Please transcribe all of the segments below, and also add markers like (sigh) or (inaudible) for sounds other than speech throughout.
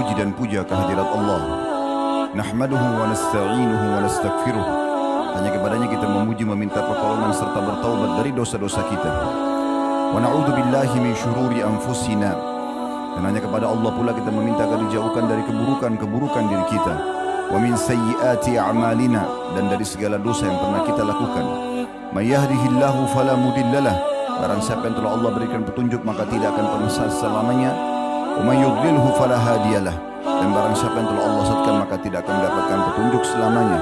Puji dan puja kehadirat Allah. Nahmaduhu wa nasta'inuhu wa nastaghfiruh. Hanya kepadanya kita memuji meminta pertolongan serta bertaubat dari dosa-dosa kita. Wa na'udzu billahi min syururi anfusina. Dan hanya kepada Allah pula kita meminta agar dijauhkan dari keburukan-keburukan diri kita. Wa min sayyiati a'malina dan dari segala dosa yang pernah kita lakukan. May yahdihillahu fala mudhillalah. Barang siapa yang telah Allah berikan petunjuk maka tidak akan pernah sesat selamanya. Wa may yudlilhu fala hadiyalah. Dan barang siapa yang telah Allah sesatkan maka tidak akan mendapatkan petunjuk selamanya.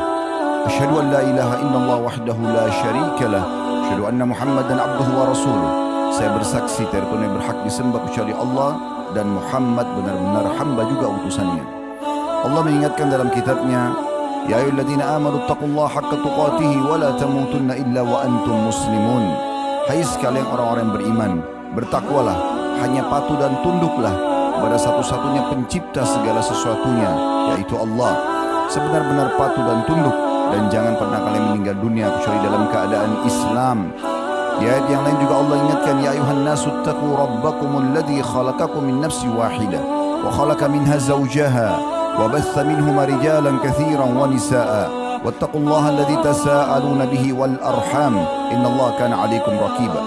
Asyhadu an la ilaha illallah wahdahu la syarika lah. Asyhadu anna Muhammadan abduhu wa rasuluh. Saya bersaksi tiada yang berhak disembah kecuali Allah dan Muhammad benar-benar hamba juga utusannya. Allah mengingatkan dalam kitabnya, Ya ayyuhalladzina amanu taqullaha haqqa tuqatih wa la tamutunna illa wa antum muslimun. Hai sekalian orang-orang beriman, bertakwalah, hanya patuh dan tunduklah kepada satu-satunya pencipta segala sesuatunya, yaitu Allah. Sebenar-benar patuh dan tunduk. Dan jangan pernah kalian meninggal dunia kecuali dalam keadaan Islam. Di ayat yang lain juga Allah ingatkan ya ayuhan nasu taqu rabbakumul ladzi khalaqakum min nafsin wahidah wa khalaqa minha zawjaha wa batha minhuma rijalan katsiran wa nisaa wattaqullaha alladzi tasaaluna bihi wal arham. Innallaha kana 'alaikum raqiba.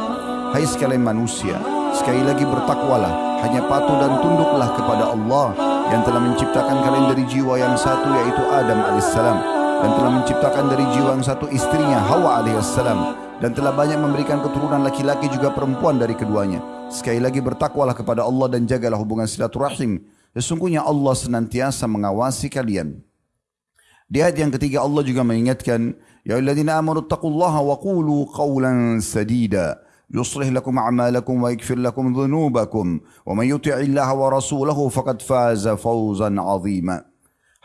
Hai sekalian manusia sekali lagi bertakwalah hanya patuh dan tunduklah kepada Allah yang telah menciptakan kalian dari jiwa yang satu yaitu Adam alaihissalam dan telah menciptakan dari jiwa yang satu istrinya Hawa alaihissalam dan telah banyak memberikan keturunan laki-laki juga perempuan dari keduanya. Sekali lagi bertakwalah kepada Allah dan jagalah hubungan silaturahim. Sesungguhnya Allah senantiasa mengawasi kalian. Di ayat yang ketiga Allah juga mengingatkan, Ya alladzina amanu taqullaha wa qulu qawlan sadida. يصلح لكم أعمالكم ويغفر لكم ذنوبكم ومن يطع الله ورسوله فقد فاز فوزا عظيما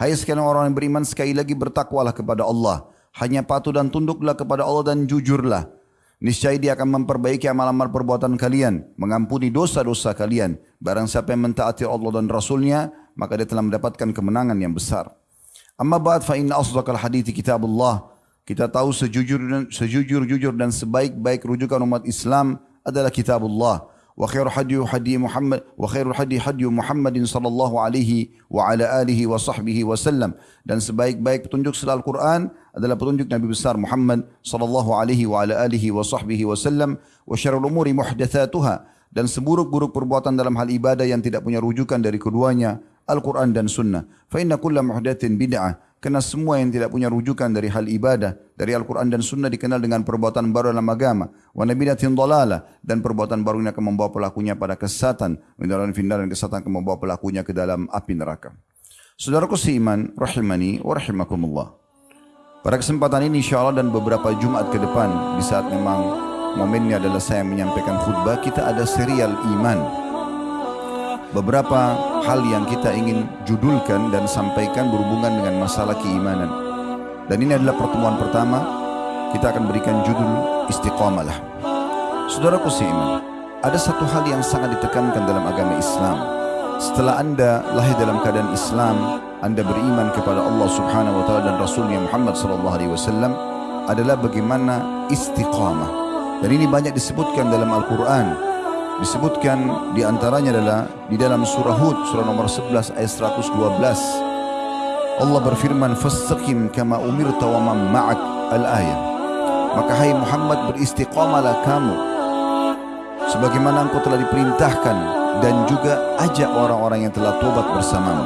Hai sekalian orang yang beriman sekali lagi bertakwalah kepada Allah hanya patuh dan tunduklah kepada Allah dan jujurlah. Niscaya dia akan memperbaiki amal-amal perbuatan kalian, mengampuni dosa-dosa kalian. Barang siapa yang mentaati Allah dan Rasulnya, maka dia telah mendapatkan kemenangan yang besar. Amma ba'd fa inna asdaqal hadithi kitabullah. kita tahu sejujur sejujur-jujur dan sebaik-baik rujukan umat Islam adalah kitabullah. Wa khairu hadi hadi Muhammad wa khairu hadi hadi Muhammadin sallallahu alaihi wa ala alihi wa sahbihi wasallam dan sebaik-baik petunjuk selaal Al-Quran adalah petunjuk Nabi besar Muhammad sallallahu alaihi wa ala alihi wa sahbihi wasallam wa syarrul umuri muhdatsatuha dan seburuk-buruk perbuatan dalam hal ibadah yang tidak punya rujukan dari keduanya Al-Quran dan Sunnah. Fa inna kulla muhdatsin bid'ah Kerana semua yang tidak punya rujukan dari hal ibadah, dari Al-Quran dan Sunnah dikenal dengan perbuatan baru dalam agama. Wa nabidatin dalalah. Dan perbuatan baru ini akan membawa pelakunya pada kesesatan. Mendalam findar dan kesesatan akan membawa pelakunya ke dalam api neraka. Saudaraku seiman, rahimani wa rahimakumullah. Pada kesempatan ini insyaAllah dan beberapa Jumat ke depan, di saat memang momennya adalah saya menyampaikan khutbah, kita ada serial iman beberapa hal yang kita ingin judulkan dan sampaikan berhubungan dengan masalah keimanan. Dan ini adalah pertemuan pertama, kita akan berikan judul istiqamalah. Saudaraku seiman, ada satu hal yang sangat ditekankan dalam agama Islam. Setelah anda lahir dalam keadaan Islam, anda beriman kepada Allah Subhanahu wa taala dan Rasulnya Muhammad sallallahu alaihi wasallam adalah bagaimana istiqamah. Dan ini banyak disebutkan dalam Al-Quran disebutkan di antaranya adalah di dalam surah Hud surah nomor 11 ayat 112 Allah berfirman fastaqim kama umirta wa man ma'ak al-ayah maka hai Muhammad beristiqamalah kamu. Sebagaimana engkau telah diperintahkan dan juga ajak orang-orang yang telah tobat bersamamu.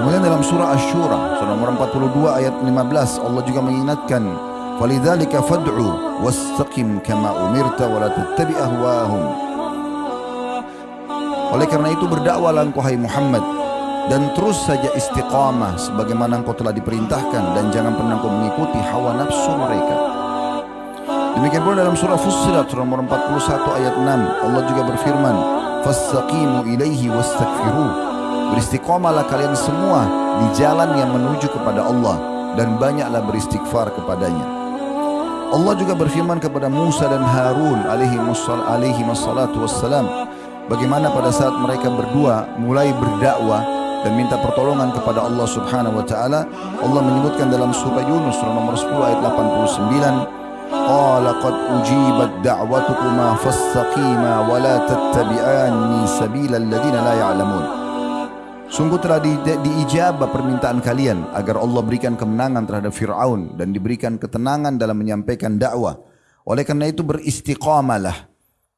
Kemudian dalam surah Asy-Syura surah nomor 42 ayat 15 Allah juga mengingatkan فلذلك فادع واستقم كما امرت ولا تتبع اهواهم Oleh karena itu berdakwalah engkau hai Muhammad dan terus saja istiqamah sebagaimana engkau telah diperintahkan dan jangan pernah engkau mengikuti hawa nafsu mereka. Demikian pula dalam surah Fussilat nomor 41 ayat 6 Allah juga berfirman, "Fastaqimu ilaihi wastaghfiru." Beristiqamahlah kalian semua di jalan yang menuju kepada Allah dan banyaklah beristighfar kepadanya. Allah juga berfirman kepada Musa dan Harun alaihi wassalatu wassalam bagaimana pada saat mereka berdua mulai berdakwah dan minta pertolongan kepada Allah Subhanahu wa taala Allah menyebutkan dalam surah Yunus surah nomor 10 ayat 89 qala qad ujibat da'watukuma fastaqima wa la tattabi'anni sabilal ladina la ya'lamun Sungguh telah di, di, diijabah permintaan kalian agar Allah berikan kemenangan terhadap Fir'aun dan diberikan ketenangan dalam menyampaikan dakwah. Oleh karena itu beristiqamalah.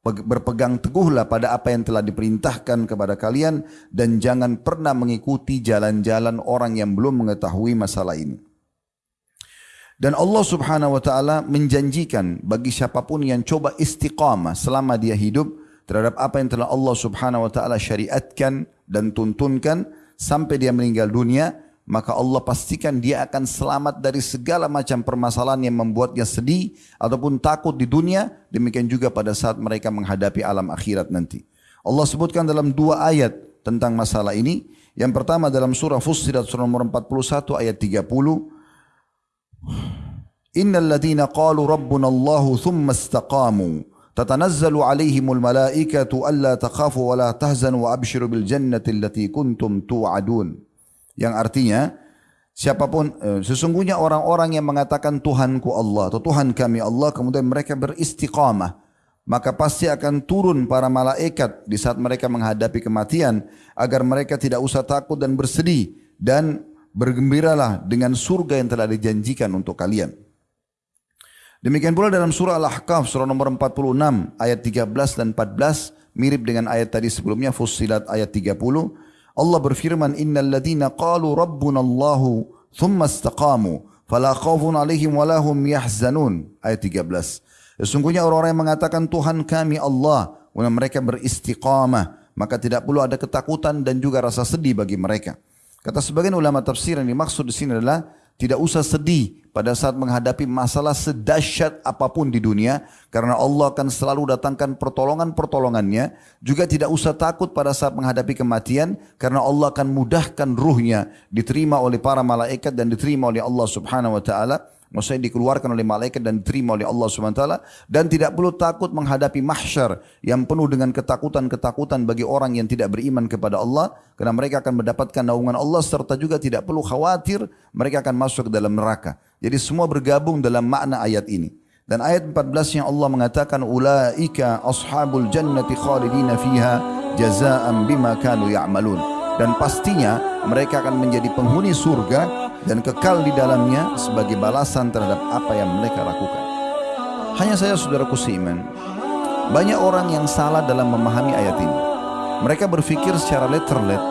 Berpegang teguhlah pada apa yang telah diperintahkan kepada kalian dan jangan pernah mengikuti jalan-jalan orang yang belum mengetahui masalah ini. Dan Allah subhanahu wa ta'ala menjanjikan bagi siapapun yang coba istiqamah selama dia hidup terhadap apa yang telah Allah subhanahu wa ta'ala syariatkan dan tuntunkan sampai dia meninggal dunia, maka Allah pastikan dia akan selamat dari segala macam permasalahan yang membuatnya sedih ataupun takut di dunia, demikian juga pada saat mereka menghadapi alam akhirat nanti. Allah sebutkan dalam dua ayat tentang masalah ini. Yang pertama dalam surah Fussilat surah nomor 41 ayat 30, Innal ladhina qalu rabbuna Allahu thumma istaqamu alla takhafu wa la tahzanu wa abshiru bil jannati allati kuntum tu'adun. Yang artinya siapapun eh, sesungguhnya orang-orang yang mengatakan Tuhanku Allah atau Tuhan kami Allah kemudian mereka beristiqamah maka pasti akan turun para malaikat di saat mereka menghadapi kematian agar mereka tidak usah takut dan bersedih dan bergembiralah dengan surga yang telah dijanjikan untuk kalian. Demikian pula dalam surah Al-Ahqaf surah nomor 46 ayat 13 dan 14 mirip dengan ayat tadi sebelumnya Fussilat ayat 30 Allah berfirman innal ladina qalu rabbuna Allahu thumma istaqamu fala khaufun alaihim wala hum yahzanun. Ayat 13 Sesungguhnya orang-orang yang mengatakan Tuhan kami Allah dan mereka beristiqamah. Maka tidak perlu ada ketakutan dan juga rasa sedih bagi mereka. Kata sebagian ulama tafsir yang dimaksud di sini adalah tidak usah sedih pada saat menghadapi masalah sedahsyat apapun di dunia karena Allah akan selalu datangkan pertolongan-pertolongannya. Juga tidak usah takut pada saat menghadapi kematian karena Allah akan mudahkan ruhnya diterima oleh para malaikat dan diterima oleh Allah Subhanahu wa taala Maksudnya dikeluarkan oleh malaikat dan diterima oleh Allah SWT. Dan tidak perlu takut menghadapi mahsyar yang penuh dengan ketakutan-ketakutan bagi orang yang tidak beriman kepada Allah. Karena mereka akan mendapatkan naungan Allah serta juga tidak perlu khawatir mereka akan masuk ke dalam neraka. Jadi semua bergabung dalam makna ayat ini. Dan ayat 14 yang Allah mengatakan ulaika ashabul jannati khalidina fiha jazaan bima kanu ya'malun. Dan pastinya mereka akan menjadi penghuni surga dan kekal di dalamnya sebagai balasan terhadap apa yang mereka lakukan. Hanya saya saudaraku seiman, banyak orang yang salah dalam memahami ayat ini. Mereka berfikir secara letterlet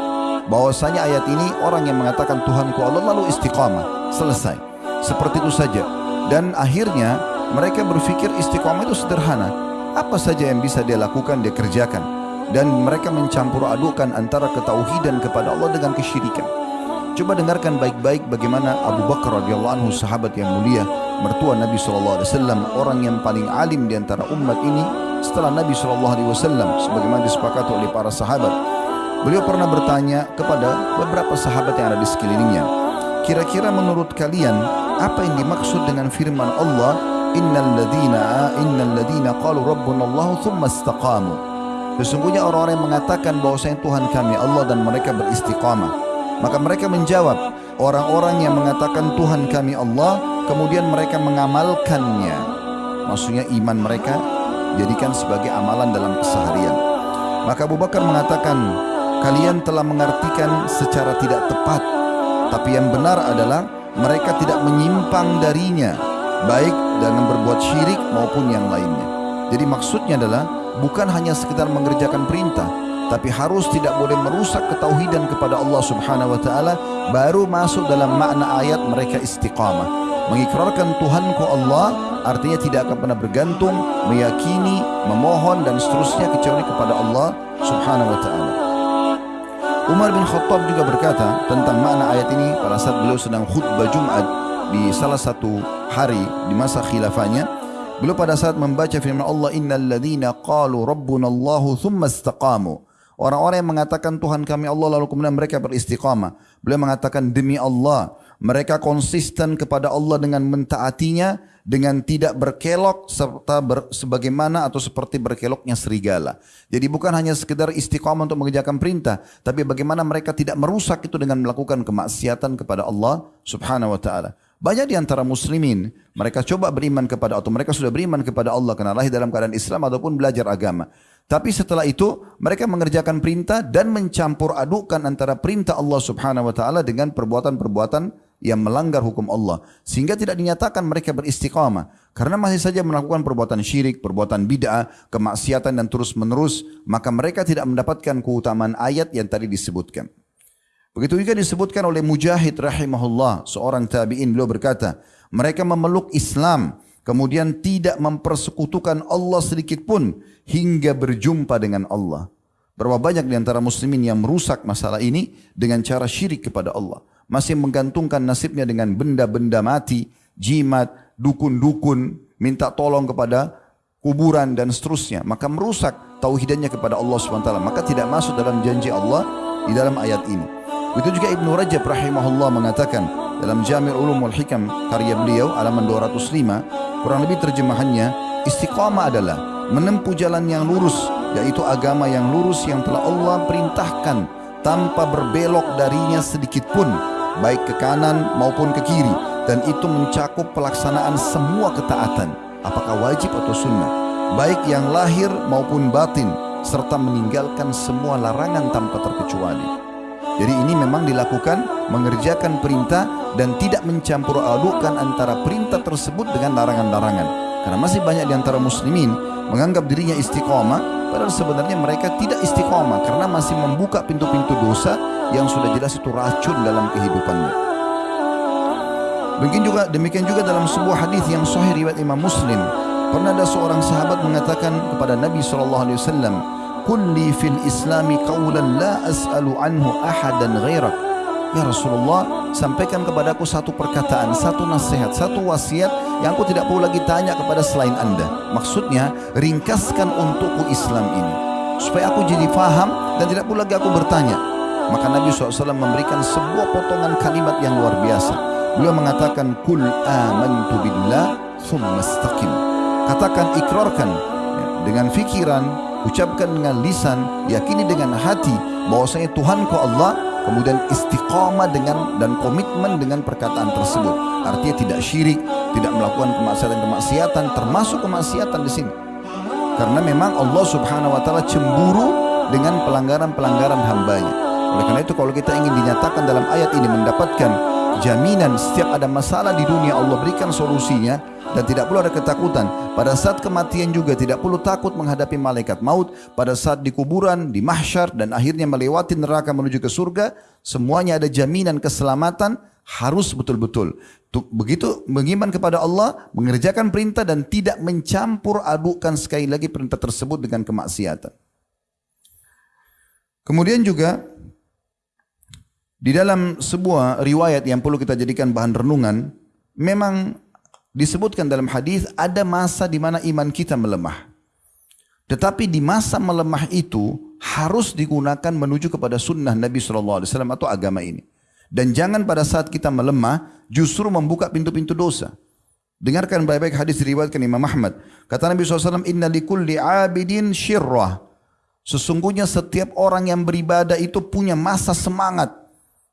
bahwasanya ayat ini orang yang mengatakan Tuhanku Allah lalu istiqamah, selesai. Seperti itu saja. Dan akhirnya mereka berfikir istiqamah itu sederhana. Apa saja yang bisa dia lakukan, dia kerjakan. Dan mereka mencampur adukan antara ketauhidan kepada Allah dengan kesyirikan. Coba dengarkan baik-baik bagaimana Abu Bakar radhiyallahu anhu sahabat yang mulia, mertua Nabi sallallahu alaihi wasallam, orang yang paling alim di antara umat ini setelah Nabi sallallahu alaihi wasallam sebagaimana disepakati oleh para sahabat. Beliau pernah bertanya kepada beberapa sahabat yang ada di sekelilingnya, kira-kira menurut kalian apa yang dimaksud dengan firman Allah, "Innal ladzina innal ladzina qalu rabbuna Allah tsumma istaqamu." Sesungguhnya orang-orang yang mengatakan bahwasanya Tuhan kami Allah dan mereka beristiqamah. Maka mereka menjawab, orang-orang yang mengatakan Tuhan kami Allah, kemudian mereka mengamalkannya. Maksudnya iman mereka jadikan sebagai amalan dalam keseharian. Maka Abu Bakar mengatakan, kalian telah mengartikan secara tidak tepat. Tapi yang benar adalah mereka tidak menyimpang darinya, baik dengan berbuat syirik maupun yang lainnya. Jadi maksudnya adalah bukan hanya sekedar mengerjakan perintah, tapi harus tidak boleh merusak ketauhidan kepada Allah Subhanahu wa taala baru masuk dalam makna ayat mereka istiqamah. Mengikrarkan Tuhanku Allah artinya tidak akan pernah bergantung meyakini memohon dan seterusnya kecuali kepada Allah Subhanahu wa taala. Umar bin Khattab juga berkata tentang makna ayat ini pada saat beliau sedang khutbah Jumat di salah satu hari di masa khilafahnya. Beliau pada saat membaca firman Allah innal ladzina qalu rabbuna Allahu thumma istaqamu Orang-orang yang mengatakan Tuhan kami Allah lalu kemudian mereka beristiqamah. Beliau mengatakan demi Allah. Mereka konsisten kepada Allah dengan mentaatinya. Dengan tidak berkelok serta ber, sebagaimana atau seperti berkeloknya serigala. Jadi bukan hanya sekedar istiqamah untuk mengerjakan perintah. Tapi bagaimana mereka tidak merusak itu dengan melakukan kemaksiatan kepada Allah subhanahu wa ta'ala. Banyak di antara muslimin, mereka coba beriman kepada atau mereka sudah beriman kepada Allah karena lahir dalam keadaan Islam ataupun belajar agama. Tapi setelah itu mereka mengerjakan perintah dan mencampur adukkan antara perintah Allah subhanahu wa ta'ala dengan perbuatan-perbuatan yang melanggar hukum Allah. Sehingga tidak dinyatakan mereka beristiqamah. Karena masih saja melakukan perbuatan syirik, perbuatan bid'ah, kemaksiatan dan terus menerus. Maka mereka tidak mendapatkan keutamaan ayat yang tadi disebutkan. Begitu juga disebutkan oleh Mujahid rahimahullah, seorang tabi'in beliau berkata, mereka memeluk Islam, kemudian tidak mempersekutukan Allah sedikit pun hingga berjumpa dengan Allah. Berapa banyak di antara muslimin yang merusak masalah ini dengan cara syirik kepada Allah. Masih menggantungkan nasibnya dengan benda-benda mati, jimat, dukun-dukun, minta tolong kepada kuburan dan seterusnya. Maka merusak tauhidannya kepada Allah SWT. Maka tidak masuk dalam janji Allah di dalam ayat ini. Itu juga Ibnu Rajab rahimahullah mengatakan dalam Jami' Ulum wal Hikam karya beliau halaman 205 kurang lebih terjemahannya istiqamah adalah menempuh jalan yang lurus yaitu agama yang lurus yang telah Allah perintahkan tanpa berbelok darinya sedikit pun baik ke kanan maupun ke kiri dan itu mencakup pelaksanaan semua ketaatan apakah wajib atau sunnah baik yang lahir maupun batin serta meninggalkan semua larangan tanpa terkecuali. Jadi ini memang dilakukan mengerjakan perintah dan tidak mencampur adukan antara perintah tersebut dengan larangan-larangan. Karena masih banyak di antara muslimin menganggap dirinya istiqomah padahal sebenarnya mereka tidak istiqomah karena masih membuka pintu-pintu dosa yang sudah jelas itu racun dalam kehidupannya. Mungkin juga demikian juga dalam sebuah hadis yang sahih riwayat Imam Muslim pernah ada seorang sahabat mengatakan kepada Nabi sallallahu alaihi wasallam kulli fil islami qawlan la as'alu anhu ahadan ghairak Ya Rasulullah sampaikan kepadaku satu perkataan satu nasihat satu wasiat yang aku tidak perlu lagi tanya kepada selain anda. Maksudnya ringkaskan untukku Islam ini supaya aku jadi faham dan tidak perlu lagi aku bertanya. Maka Nabi SAW memberikan sebuah potongan kalimat yang luar biasa. Beliau mengatakan kul amantu billah thumma katakan ikrarkan dengan fikiran ucapkan dengan lisan, yakini dengan hati bahwasanya Tuhanku Allah, kemudian istiqamah dengan dan komitmen dengan perkataan tersebut. Artinya tidak syirik, tidak melakukan kemaksiatan-kemaksiatan, termasuk kemaksiatan di sini. Karena memang Allah Subhanahu wa taala cemburu dengan pelanggaran-pelanggaran hambanya. Oleh karena itu kalau kita ingin dinyatakan dalam ayat ini mendapatkan jaminan setiap ada masalah di dunia Allah berikan solusinya dan tidak perlu ada ketakutan. Pada saat kematian juga tidak perlu takut menghadapi malaikat maut. Pada saat di kuburan, di mahsyar dan akhirnya melewati neraka menuju ke surga, semuanya ada jaminan keselamatan harus betul-betul. Begitu mengiman kepada Allah, mengerjakan perintah dan tidak mencampur adukan sekali lagi perintah tersebut dengan kemaksiatan. Kemudian juga di dalam sebuah riwayat yang perlu kita jadikan bahan renungan, memang disebutkan dalam hadis ada masa di mana iman kita melemah. Tetapi di masa melemah itu harus digunakan menuju kepada sunnah Nabi SAW atau agama ini. Dan jangan pada saat kita melemah justru membuka pintu-pintu dosa. Dengarkan baik-baik hadis diriwayatkan Imam Ahmad. Kata Nabi SAW, Inna likulli abidin syirrah. Sesungguhnya setiap orang yang beribadah itu punya masa semangat.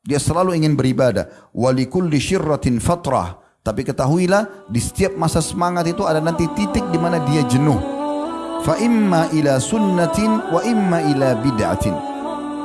Dia selalu ingin beribadah. Walikulli syirratin fatrah. Tapi ketahuilah di setiap masa semangat itu ada nanti titik di mana dia jenuh. Fa imma ila sunnatin wa imma ila bid'atin.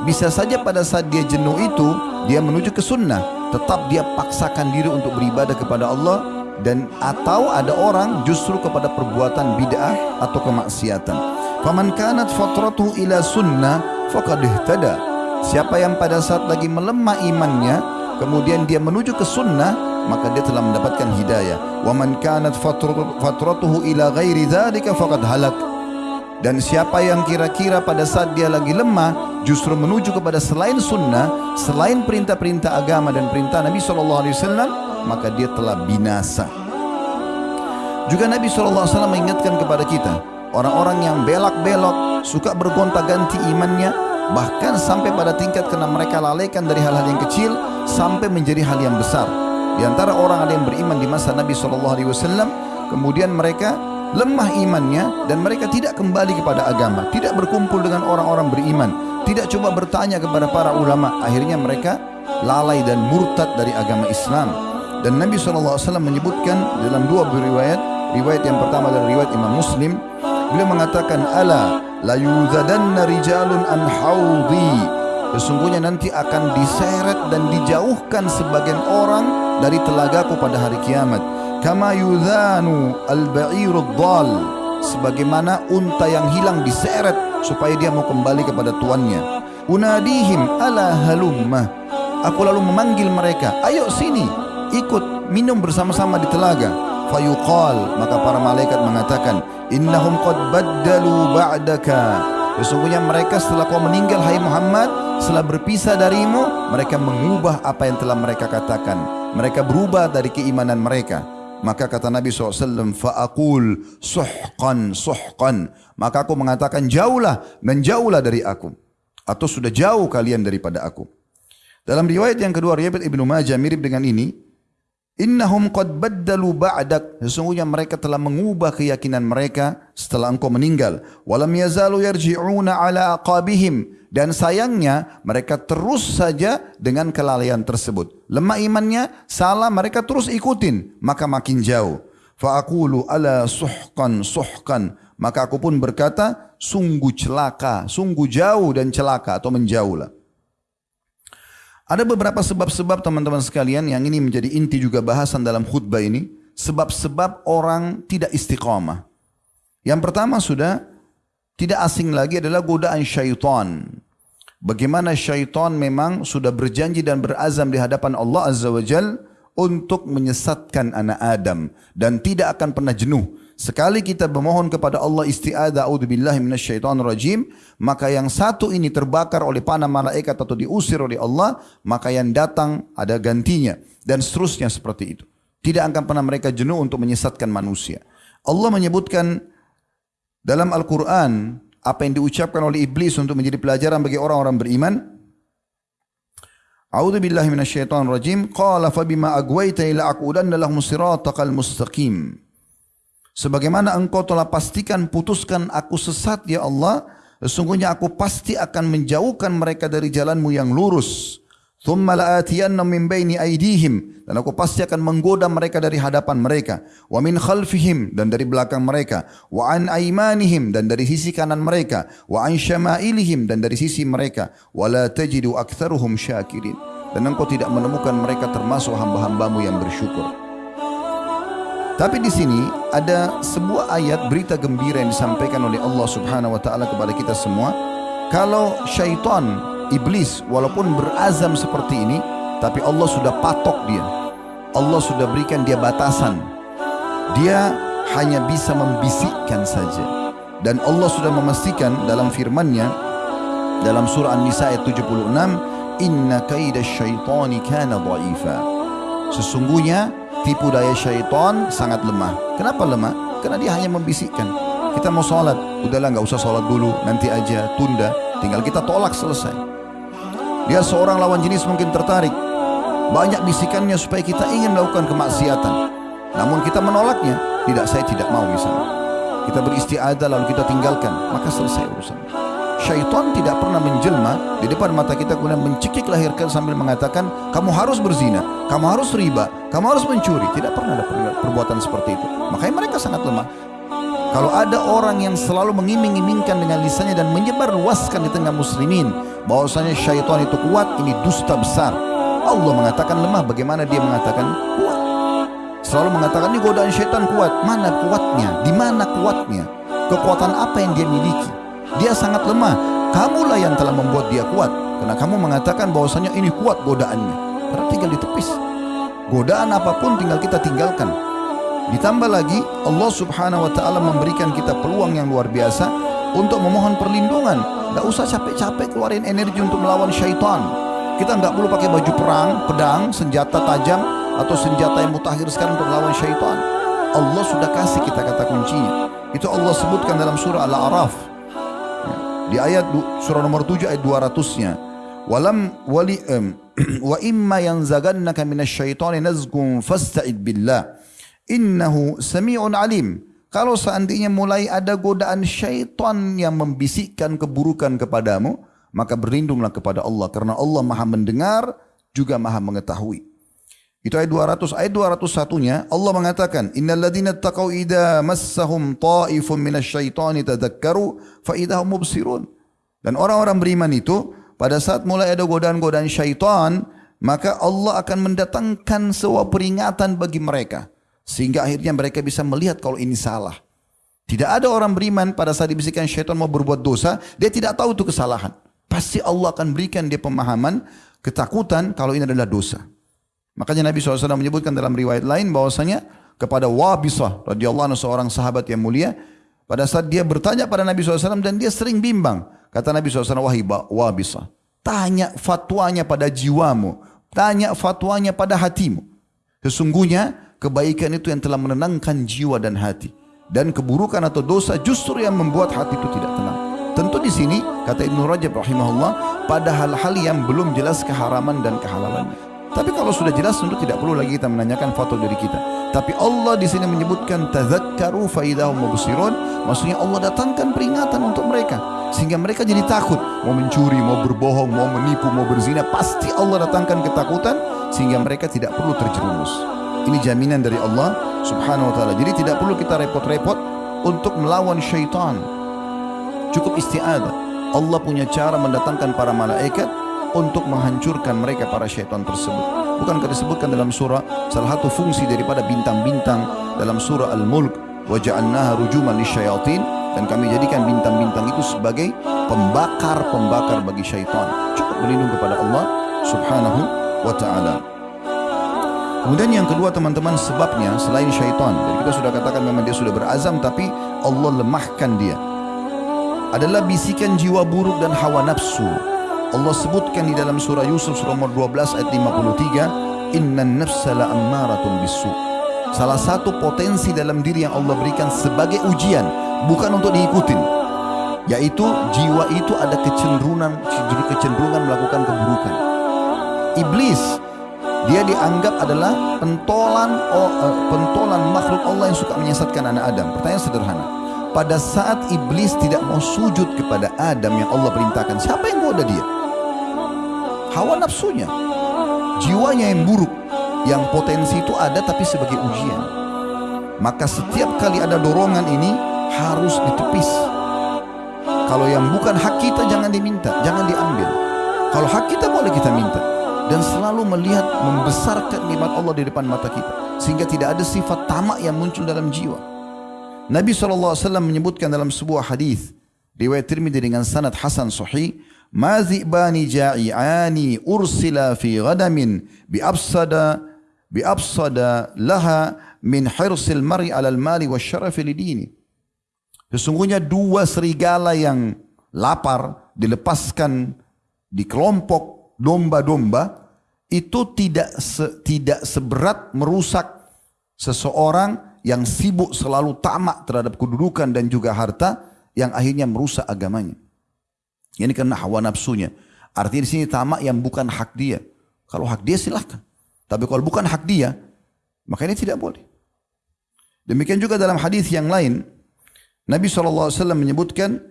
Bisa saja pada saat dia jenuh itu dia menuju ke sunnah. Tetap dia paksakan diri untuk beribadah kepada Allah dan atau ada orang justru kepada perbuatan bid'ah atau kemaksiatan. Faman kanat fatratuhu ila sunnah faqad ihtada. Siapa yang pada saat lagi melemah imannya kemudian dia menuju ke sunnah maka dia telah mendapatkan hidayah. Wa man kanat fatratuhu ila ghairi dhalika faqad halak. Dan siapa yang kira-kira pada saat dia lagi lemah justru menuju kepada selain sunnah selain perintah-perintah agama dan perintah Nabi SAW maka dia telah binasa. Juga Nabi SAW mengingatkan kepada kita orang-orang yang belak-belok suka bergonta-ganti imannya bahkan sampai pada tingkat kena mereka lalaikan dari hal-hal yang kecil sampai menjadi hal yang besar. Di antara orang ada yang beriman di masa Nabi SAW kemudian mereka lemah imannya dan mereka tidak kembali kepada agama tidak berkumpul dengan orang-orang beriman tidak coba bertanya kepada para ulama akhirnya mereka lalai dan murtad dari agama Islam. Dan Nabi SAW menyebutkan dalam dua riwayat, riwayat yang pertama adalah riwayat Imam Muslim, beliau mengatakan, Ala la yuzadanna rijalun an haudhi. Sesungguhnya nanti akan diseret dan dijauhkan sebagian orang dari telagaku pada hari kiamat. Kama yudhanu al-ba'irud dhal. Sebagaimana unta yang hilang diseret supaya dia mau kembali kepada tuannya. Unadihim ala halumma. Aku lalu memanggil mereka, ayo sini, ikut minum bersama-sama di telaga. Fayuqal, maka para malaikat mengatakan, innahum qad baddalu ba'daka. Sesungguhnya mereka setelah kau meninggal hai Muhammad, setelah berpisah darimu, mereka mengubah apa yang telah mereka katakan. Mereka berubah dari keimanan mereka. Maka kata Nabi SAW, fa'akul suhqan suhqan. Maka aku mengatakan jauhlah dan jauhlah dari aku. Atau sudah jauh kalian daripada aku. Dalam riwayat yang kedua, riwayat Ibnu Majah mirip dengan ini. Innahum qad baddalu ba'dak. Sesungguhnya mereka telah mengubah keyakinan mereka setelah engkau meninggal. Walam yazalu yarji'una ala aqabihim. Dan sayangnya mereka terus saja dengan kelalaian tersebut. Lemah imannya, salah mereka terus ikutin. Maka makin jauh. Fa'akulu ala suhkan suhkan. Maka aku pun berkata, sungguh celaka, sungguh jauh dan celaka atau menjauhlah. Ada beberapa sebab-sebab teman-teman sekalian yang ini menjadi inti juga bahasan dalam khutbah ini. Sebab-sebab orang tidak istiqamah. Yang pertama sudah tidak asing lagi adalah godaan syaitan. Bagaimana syaitan memang sudah berjanji dan berazam di hadapan Allah Azza wa Jal untuk menyesatkan anak Adam dan tidak akan pernah jenuh. Sekali kita memohon kepada Allah isti'adah a'udzubillahi rajim maka yang satu ini terbakar oleh panah malaikat atau diusir oleh Allah, maka yang datang ada gantinya dan seterusnya seperti itu. Tidak akan pernah mereka jenuh untuk menyesatkan manusia. Allah menyebutkan dalam Al-Quran apa yang diucapkan oleh iblis untuk menjadi pelajaran bagi orang-orang beriman. A'udzu billahi minasyaitonir rajim. Qala fa bima agwayta ila aqudanna lahum siratal mustaqim. Sebagaimana engkau telah pastikan putuskan aku sesat ya Allah, sesungguhnya aku pasti akan menjauhkan mereka dari jalanmu yang lurus. Thumma la'atiyannam min baini aydihim. Dan aku pasti akan menggoda mereka dari hadapan mereka. Wa min khalfihim dan dari belakang mereka. Wa an aymanihim dan dari sisi kanan mereka. Wa an syama'ilihim dan dari sisi mereka. Wa la tajidu aktsaruhum syakirin. Dan engkau tidak menemukan mereka termasuk hamba-hambamu yang bersyukur. Tapi di sini ada sebuah ayat berita gembira yang disampaikan oleh Allah Subhanahu wa taala kepada kita semua. Kalau syaitan iblis walaupun berazam seperti ini tapi Allah sudah patok dia. Allah sudah berikan dia batasan. Dia hanya bisa membisikkan saja. Dan Allah sudah memastikan dalam firman-Nya dalam surah An-Nisa ayat 76 inna kaida syaitani kana dha'ifa. Sesungguhnya tipu daya syaitan sangat lemah kenapa lemah karena dia hanya membisikkan kita mau sholat udahlah nggak usah sholat dulu nanti aja tunda tinggal kita tolak selesai dia seorang lawan jenis mungkin tertarik. Banyak bisikannya supaya kita ingin melakukan kemaksiatan. Namun kita menolaknya. Tidak, saya tidak mau misalnya. Kita beristiadah lalu kita tinggalkan. Maka selesai urusan. Syaitan tidak pernah menjelma di depan mata kita kemudian mencekik lahirkan sambil mengatakan kamu harus berzina, kamu harus riba, kamu harus mencuri. Tidak pernah ada perbuatan seperti itu. Makanya mereka sangat lemah. Kalau ada orang yang selalu mengiming-imingkan dengan lisannya dan menyebar luaskan di tengah muslimin bahwasanya syaitan itu kuat, ini dusta besar. Allah mengatakan lemah, bagaimana dia mengatakan kuat? Selalu mengatakan ini godaan syaitan kuat. Mana kuatnya? Di mana kuatnya? Kekuatan apa yang dia miliki? Dia sangat lemah. Kamulah yang telah membuat dia kuat. Karena kamu mengatakan bahwasanya ini kuat godaannya. Karena tinggal ditepis. Godaan apapun tinggal kita tinggalkan. Ditambah lagi Allah subhanahu wa ta'ala memberikan kita peluang yang luar biasa untuk memohon perlindungan. Tidak usah capek-capek keluarin energi untuk melawan syaitan. Kita tidak perlu pakai baju perang, pedang, senjata tajam atau senjata yang mutakhir sekarang untuk melawan syaitan. Allah sudah kasih kita kata kuncinya. Itu Allah sebutkan dalam surah Al-A'raf. Di ayat surah nomor 7 ayat 200-nya. Walam wali um, (clears throat) wa imma yanzagannaka minasyaitani nazgun fasta'id billah. Innahu sami'un alim. Kalau seandainya mulai ada godaan syaitan yang membisikkan keburukan kepadamu, maka berlindunglah kepada Allah. Karena Allah maha mendengar, juga maha mengetahui. Itu ayat 200. Ayat 201-nya Allah mengatakan, "Innal ladzina taqau idza massahum ta'ifun minasyaitani tadhakkaru fa idahum mubsirun." Dan orang-orang beriman itu pada saat mulai ada godaan-godaan syaitan, maka Allah akan mendatangkan sebuah peringatan bagi mereka sehingga akhirnya mereka bisa melihat kalau ini salah. Tidak ada orang beriman pada saat dibisikkan syaitan mau berbuat dosa, dia tidak tahu itu kesalahan. Pasti Allah akan berikan dia pemahaman, ketakutan kalau ini adalah dosa. Makanya Nabi SAW menyebutkan dalam riwayat lain bahwasanya kepada Wabisah radhiyallahu anhu seorang sahabat yang mulia pada saat dia bertanya pada Nabi SAW dan dia sering bimbang kata Nabi SAW wahai Wabisah tanya fatwanya pada jiwamu tanya fatwanya pada hatimu. Sesungguhnya kebaikan itu yang telah menenangkan jiwa dan hati dan keburukan atau dosa justru yang membuat hati itu tidak tenang. Tentu di sini kata Ibn Rajab rahimahullah pada hal-hal yang belum jelas keharaman dan kehalalannya tapi kalau sudah jelas tentu tidak perlu lagi kita menanyakan foto dari kita. Tapi Allah di sini menyebutkan tazakkaru faidahum mubsirun, maksudnya Allah datangkan peringatan untuk mereka sehingga mereka jadi takut mau mencuri, mau berbohong, mau menipu, mau berzina, pasti Allah datangkan ketakutan sehingga mereka tidak perlu terjerumus. Ini jaminan dari Allah Subhanahu wa taala. Jadi tidak perlu kita repot-repot untuk melawan syaitan. Cukup isti'adah. Allah punya cara mendatangkan para malaikat untuk menghancurkan mereka para syaitan tersebut. Bukankah disebutkan dalam surah salah satu fungsi daripada bintang-bintang dalam surah Al-Mulk wa ja'alnaha rujuman lisyayatin dan kami jadikan bintang-bintang itu sebagai pembakar-pembakar bagi syaitan. Cukup berlindung kepada Allah Subhanahu wa taala. Kemudian yang kedua teman-teman sebabnya selain syaitan. Jadi kita sudah katakan memang dia sudah berazam tapi Allah lemahkan dia. Adalah bisikan jiwa buruk dan hawa nafsu Allah sebutkan di dalam surah Yusuf surah nomor 12 ayat 53 innan nafsa la ammaratun bisu. Salah satu potensi dalam diri yang Allah berikan sebagai ujian bukan untuk diikutin yaitu jiwa itu ada kecenderungan kecenderungan melakukan keburukan. Iblis dia dianggap adalah pentolan oh, uh, pentolan makhluk Allah yang suka menyesatkan anak Adam. Pertanyaan sederhana pada saat iblis tidak mau sujud kepada Adam yang Allah perintahkan siapa yang goda dia hawa nafsunya. Jiwanya yang buruk yang potensi itu ada tapi sebagai ujian. Maka setiap kali ada dorongan ini harus ditepis. Kalau yang bukan hak kita jangan diminta jangan diambil. Kalau hak kita boleh kita minta. Dan selalu melihat membesarkan nikmat Allah di depan mata kita. Sehingga tidak ada sifat tamak yang muncul dalam jiwa. Nabi SAW menyebutkan dalam sebuah hadis riwayat Tirmidzi dengan sanad hasan sahih mazibani ja'iani ursila fi ghadamin bi absada bi absada laha min hirsil mar'i alal al-mali wa syarafi lidini sesungguhnya dua serigala yang lapar dilepaskan di kelompok domba-domba itu tidak se, tidak seberat merusak seseorang yang sibuk selalu tamak terhadap kedudukan dan juga harta yang akhirnya merusak agamanya. Ini karena hawa nafsunya. Artinya di sini tamak yang bukan hak dia. Kalau hak dia silahkan. Tapi kalau bukan hak dia, maka ini tidak boleh. Demikian juga dalam hadis yang lain, Nabi SAW menyebutkan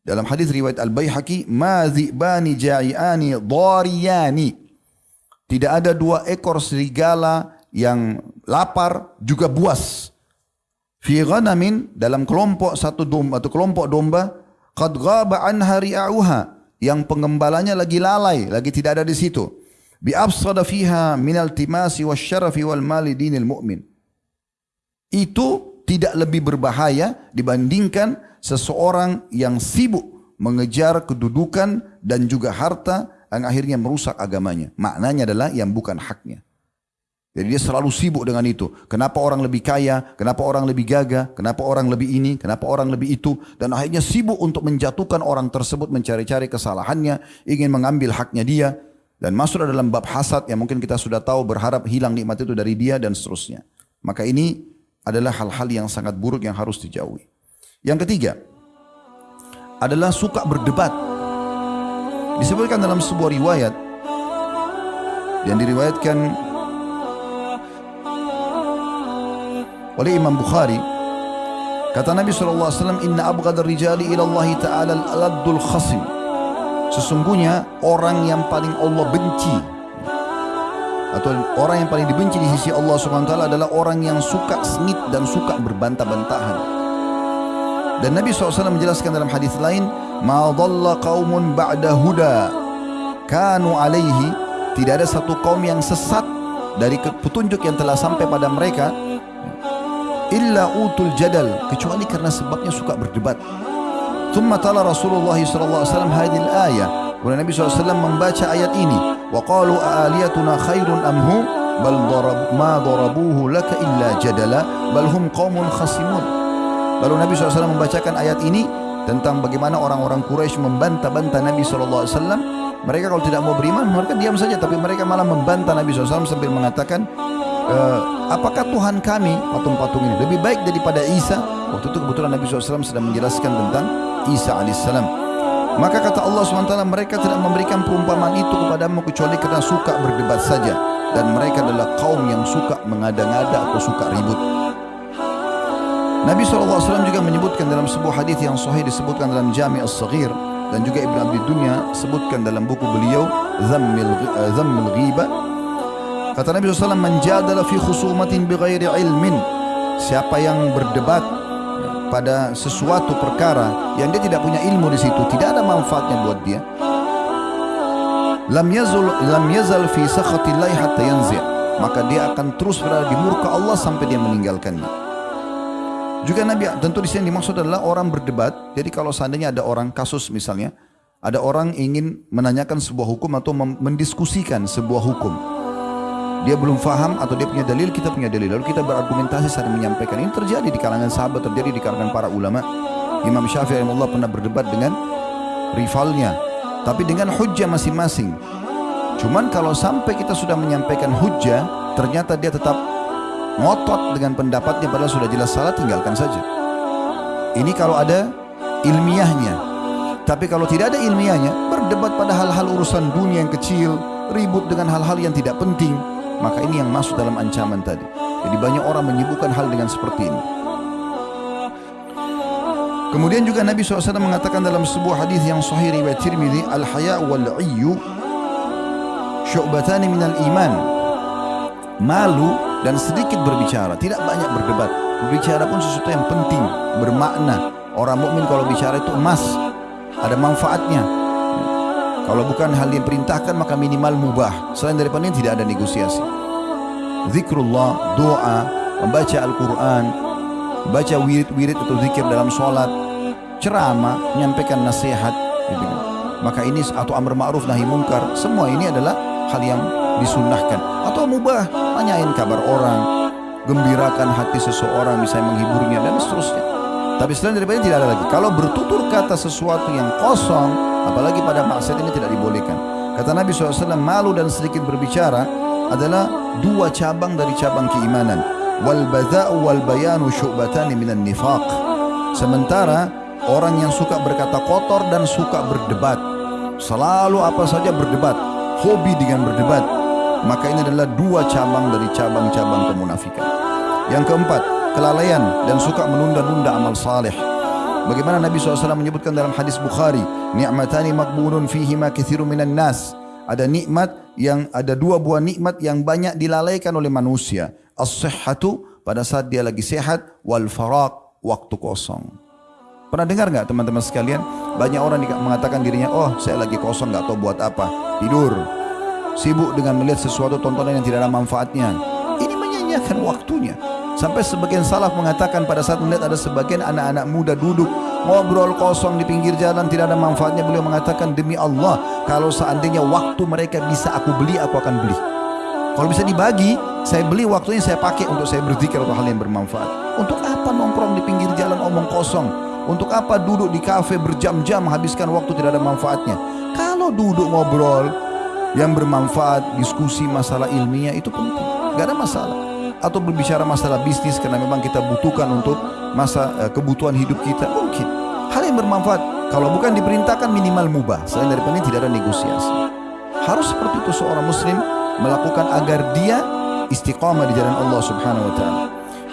dalam hadis riwayat Al-Baihaqi, "Ma dhi'bani ja'iani dhariyani." Tidak ada dua ekor serigala yang lapar juga buas. Fi ghanamin dalam kelompok satu domba atau kelompok domba qad ghaba anha ri'auha. Yang pengembalanya lagi lalai lagi tidak ada di situ. Bi afsada fiha min altimasi wasyarafi wal mali dinil mu'min. Itu tidak lebih berbahaya dibandingkan seseorang yang sibuk mengejar kedudukan dan juga harta yang akhirnya merusak agamanya. Maknanya adalah yang bukan haknya jadi dia selalu sibuk dengan itu. Kenapa orang lebih kaya? Kenapa orang lebih gagah? Kenapa orang lebih ini? Kenapa orang lebih itu? Dan akhirnya sibuk untuk menjatuhkan orang tersebut mencari-cari kesalahannya, ingin mengambil haknya dia dan masuk dalam bab hasad yang mungkin kita sudah tahu berharap hilang nikmat itu dari dia dan seterusnya. Maka ini adalah hal-hal yang sangat buruk yang harus dijauhi. Yang ketiga adalah suka berdebat. Disebutkan dalam sebuah riwayat yang diriwayatkan oleh Imam Bukhari kata Nabi SAW inna abghadar rijali ila Allah ta'ala al-aladdul khasim sesungguhnya orang yang paling Allah benci atau orang yang paling dibenci di sisi Allah taala adalah orang yang suka sengit dan suka berbantah-bantahan. Dan Nabi SAW menjelaskan dalam hadis lain, "Ma dhalla qaumun ba'da huda kanu alaihi." Tidak ada satu kaum yang sesat dari petunjuk yang telah sampai pada mereka illa utul jadal kecuali karena sebabnya suka berdebat. Thumma tala Rasulullah sallallahu alaihi wasallam hadhihi al-ayah. Kemudian Nabi SAW membaca ayat ini. Wa qalu aaliyatuna khairun amhu bal darab ma darabuhu laka illa jadala bal hum qaumun khasimun. Lalu Nabi SAW membacakan ayat ini tentang bagaimana orang-orang Quraisy membantah-bantah Nabi SAW. Mereka kalau tidak mau beriman, mereka diam saja. Tapi mereka malah membantah Nabi SAW sambil mengatakan, e, apakah Tuhan kami patung-patung ini lebih baik daripada Isa? Waktu itu kebetulan Nabi SAW sedang menjelaskan tentang Isa AS. Maka kata Allah SWT, mereka tidak memberikan perumpamaan itu kepadamu kecuali kerana suka berdebat saja. Dan mereka adalah kaum yang suka mengada-ngada atau suka ribut. Nabi SAW juga menyebutkan dalam sebuah hadis yang sahih disebutkan dalam Jami' As-Saghir dan juga Ibn Abi Dunya sebutkan dalam buku beliau Zammil, uh, Zammil Ghiba kata Nabi SAW menjadala fi khusumatin bighairi ilmin siapa yang berdebat pada sesuatu perkara yang dia tidak punya ilmu di situ tidak ada manfaatnya buat dia lam yazul lam yazal fi sakhatillahi hatta yanzi' maka dia akan terus berada di murka Allah sampai dia meninggalkannya juga Nabi tentu di sini dimaksud adalah orang berdebat. Jadi kalau seandainya ada orang kasus misalnya, ada orang ingin menanyakan sebuah hukum atau mendiskusikan sebuah hukum. Dia belum faham atau dia punya dalil, kita punya dalil. Lalu kita berargumentasi saling menyampaikan. Ini terjadi di kalangan sahabat, terjadi di kalangan para ulama. Imam Syafi'i Allah pernah berdebat dengan rivalnya. Tapi dengan hujah masing-masing. Cuman kalau sampai kita sudah menyampaikan hujah, ternyata dia tetap ngotot dengan pendapatnya padahal sudah jelas salah tinggalkan saja ini kalau ada ilmiahnya tapi kalau tidak ada ilmiahnya berdebat pada hal-hal urusan dunia yang kecil ribut dengan hal-hal yang tidak penting maka ini yang masuk dalam ancaman tadi jadi banyak orang menyibukkan hal dengan seperti ini Kemudian juga Nabi SAW mengatakan dalam sebuah hadis yang sahih riwayat Tirmidzi al-haya wal iyyu syu'batani minal iman. Malu dan sedikit berbicara, tidak banyak berdebat. Berbicara pun sesuatu yang penting, bermakna. Orang mukmin kalau bicara itu emas, ada manfaatnya. Kalau bukan hal yang perintahkan maka minimal mubah. Selain daripada ini tidak ada negosiasi. Zikrullah, doa, membaca Al-Quran, baca wirid-wirid atau zikir dalam solat, ceramah, menyampaikan nasihat. Gitu. Maka ini atau amr ma'ruf nahi mungkar, semua ini adalah hal yang disunnahkan atau mubah tanyain kabar orang gembirakan hati seseorang misalnya menghiburnya dan seterusnya tapi selain daripada tidak ada lagi kalau bertutur kata sesuatu yang kosong apalagi pada maksiat ini tidak dibolehkan kata Nabi SAW malu dan sedikit berbicara adalah dua cabang dari cabang keimanan wal bada'u wal bayanu syu'batani minan nifaq sementara orang yang suka berkata kotor dan suka berdebat selalu apa saja berdebat hobi dengan berdebat maka ini adalah dua cabang dari cabang-cabang kemunafikan. Yang keempat, kelalaian dan suka menunda-nunda amal saleh. Bagaimana Nabi SAW menyebutkan dalam hadis Bukhari, ni'matani makbulun fihi ma kathiru minan nas. Ada nikmat yang ada dua buah nikmat yang banyak dilalaikan oleh manusia. As-sihhatu pada saat dia lagi sehat wal faraq waktu kosong. Pernah dengar enggak teman-teman sekalian? Banyak orang mengatakan dirinya, oh saya lagi kosong enggak tahu buat apa. Tidur, sibuk dengan melihat sesuatu tontonan yang tidak ada manfaatnya. Ini menyanyiakan waktunya. Sampai sebagian salaf mengatakan pada saat melihat ada sebagian anak-anak muda duduk ngobrol kosong di pinggir jalan tidak ada manfaatnya beliau mengatakan demi Allah kalau seandainya waktu mereka bisa aku beli aku akan beli. Kalau bisa dibagi saya beli waktunya saya pakai untuk saya berzikir atau hal yang bermanfaat. Untuk apa nongkrong di pinggir jalan omong kosong? Untuk apa duduk di kafe berjam-jam habiskan waktu tidak ada manfaatnya? Kalau duduk ngobrol yang bermanfaat, diskusi masalah ilmiah itu penting. Gak ada masalah. Atau berbicara masalah bisnis karena memang kita butuhkan untuk masa uh, kebutuhan hidup kita mungkin. Hal yang bermanfaat. Kalau bukan diperintahkan minimal mubah. Selain daripada tidak ada negosiasi. Harus seperti itu seorang muslim melakukan agar dia istiqamah di jalan Allah Subhanahu wa taala.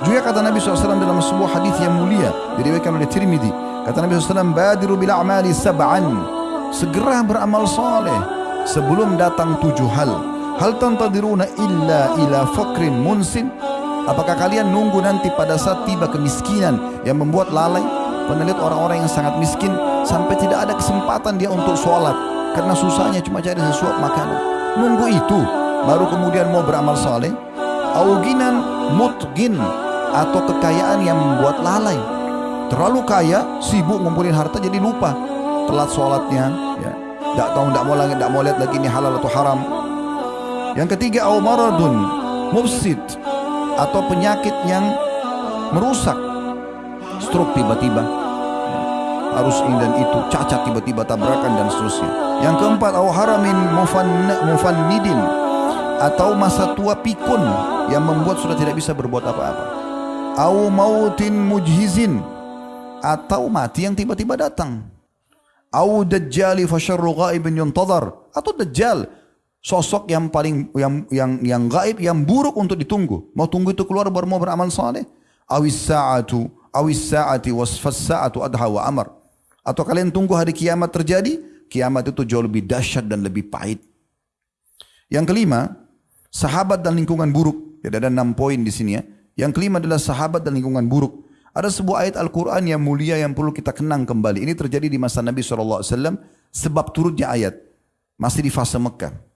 Juga kata Nabi SAW dalam sebuah hadis yang mulia diriwayatkan oleh Tirmidzi. Kata Nabi SAW, "Badiru bil a'mali sab'an." Segera beramal saleh sebelum datang tujuh hal Hal tantadiruna illa ila fakrin munsin? Apakah kalian nunggu nanti pada saat tiba kemiskinan yang membuat lalai? Pernah lihat orang-orang yang sangat miskin sampai tidak ada kesempatan dia untuk sholat karena susahnya cuma cari sesuap makanan. Nunggu itu baru kemudian mau beramal soleh. Auginan mutgin atau kekayaan yang membuat lalai. Terlalu kaya, sibuk ngumpulin harta jadi lupa. Telat sholatnya, ya. Tak tahu, tak mau lagi, tak mau lihat lagi ini halal atau haram. Yang ketiga, maradun mufsid atau penyakit yang merusak. Stroke tiba-tiba. Harus ini dan itu, cacat tiba-tiba tabrakan dan seterusnya. Yang keempat, au haramin mufannidin atau masa tua pikun yang membuat sudah tidak bisa berbuat apa-apa. Au mautin mujhizin atau mati yang tiba-tiba datang. Au dajjali fasyarru ghaibin yuntadhar atau dajjal sosok yang paling yang yang yang gaib yang buruk untuk ditunggu. Mau tunggu itu keluar baru mau beramal saleh. Awis sa'atu awis sa'ati wasfas sa'atu adha wa amar. Atau kalian tunggu hari kiamat terjadi, kiamat itu jauh lebih dahsyat dan lebih pahit. Yang kelima, sahabat dan lingkungan buruk. Tidak ada enam poin di sini ya. Yang kelima adalah sahabat dan lingkungan buruk. Ada sebuah ayat Al-Quran yang mulia yang perlu kita kenang kembali. Ini terjadi di masa Nabi SAW sebab turutnya ayat. Masih di fase Mekah.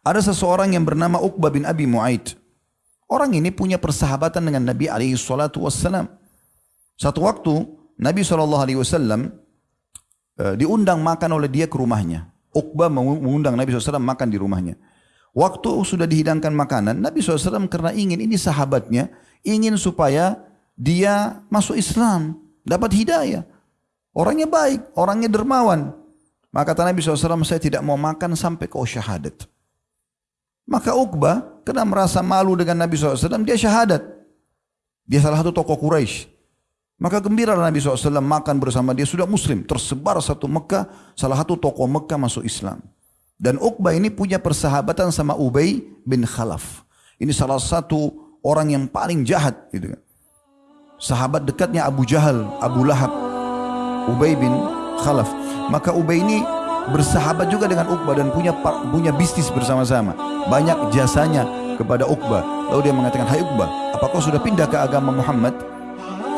Ada seseorang yang bernama Uqbah bin Abi Mu'aid. Orang ini punya persahabatan dengan Nabi SAW. Satu waktu Nabi SAW eh, diundang makan oleh dia ke rumahnya. Uqbah mengundang Nabi SAW makan di rumahnya. Waktu sudah dihidangkan makanan, Nabi SAW karena ingin ini sahabatnya, ingin supaya dia masuk Islam, dapat hidayah. Orangnya baik, orangnya dermawan. Maka kata Nabi SAW, saya tidak mau makan sampai kau syahadat. Maka Uqbah, karena merasa malu dengan Nabi SAW, dia syahadat. Dia salah satu tokoh Quraisy. Maka gembira Nabi SAW makan bersama dia sudah muslim. Tersebar satu Mekah, salah satu tokoh Mekah masuk Islam. Dan Uqbah ini punya persahabatan sama Ubay bin Khalaf. Ini salah satu orang yang paling jahat. Gitu kan sahabat dekatnya Abu Jahal, Abu Lahab, Ubay bin Khalaf. Maka Ubay ini bersahabat juga dengan Uqbah dan punya punya bisnis bersama-sama. Banyak jasanya kepada Uqbah. Lalu dia mengatakan, Hai Uqbah, apa kau sudah pindah ke agama Muhammad?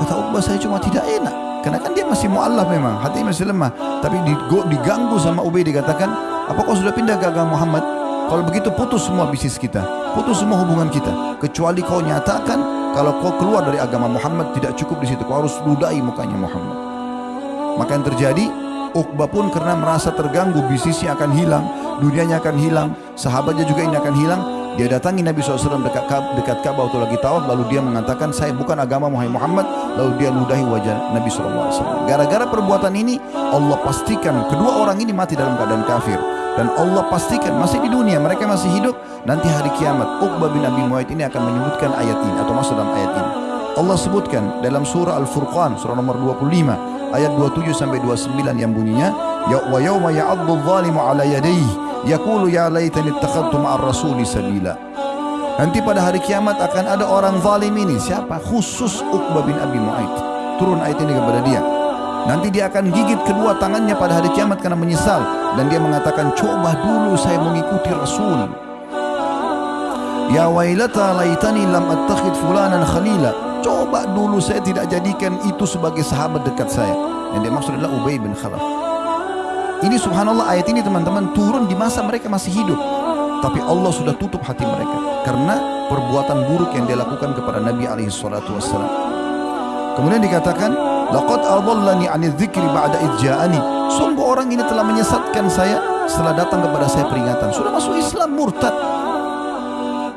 Kata Uqbah, saya cuma tidak enak. Karena kan dia masih mu'allaf memang, hati masih lemah. Tapi diganggu sama Ubay dikatakan, apa kau sudah pindah ke agama Muhammad? Kalau begitu putus semua bisnis kita, putus semua hubungan kita. Kecuali kau nyatakan kalau kau keluar dari agama Muhammad tidak cukup di situ. Kau harus ludahi mukanya Muhammad. Maka yang terjadi, Uqbah pun karena merasa terganggu, bisnisnya akan hilang, dunianya akan hilang, sahabatnya juga ini akan hilang. Dia datangi Nabi SAW dekat, dekat Ka'bah waktu lagi tawaf, lalu dia mengatakan, saya bukan agama Muhammad, lalu dia ludahi wajah Nabi SAW. Gara-gara perbuatan ini, Allah pastikan kedua orang ini mati dalam keadaan kafir. Dan Allah pastikan masih di dunia, mereka masih hidup, Nanti hari kiamat Uqbah bin Abi Mu'aid ini akan menyebutkan ayat ini atau masuk dalam ayat ini. Allah sebutkan dalam surah Al-Furqan surah nomor 25 ayat 27 sampai 29 yang bunyinya ya wa yauma ya'addu adh-dhalimu 'ala yadayhi yaqulu ya laitani ittakhadtu ma'ar rasuli sabila. Nanti pada hari kiamat akan ada orang zalim ini siapa? Khusus Uqbah bin Abi Mu'aid. Turun ayat ini kepada dia. Nanti dia akan gigit kedua tangannya pada hari kiamat karena menyesal dan dia mengatakan coba dulu saya mengikuti Rasul. Ya wailata laitani lam attakhid fulanan khalila. Coba dulu saya tidak jadikan itu sebagai sahabat dekat saya. Yang dia maksud adalah Ubay bin Khalaf. Ini subhanallah ayat ini teman-teman turun di masa mereka masih hidup. Tapi Allah sudah tutup hati mereka. Karena perbuatan buruk yang dia lakukan kepada Nabi SAW. Kemudian dikatakan, Laqad adallani ani dzikri ba'da idja'ani. Sungguh orang ini telah menyesatkan saya setelah datang kepada saya peringatan. Sudah masuk Islam murtad.